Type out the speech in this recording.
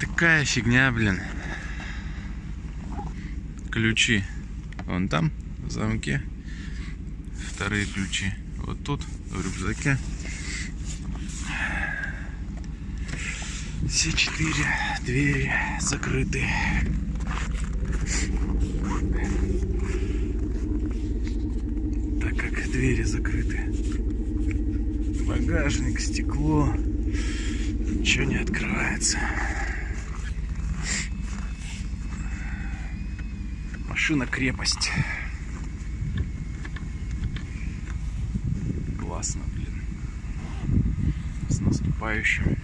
Такая фигня, блин. Ключи вон там, в замке. Вторые ключи вот тут, в рюкзаке. Все четыре двери закрыты. Так как двери закрыты. Багажник, стекло. Ничего не открывается. Машина крепость. Классно, блин. С наступающим.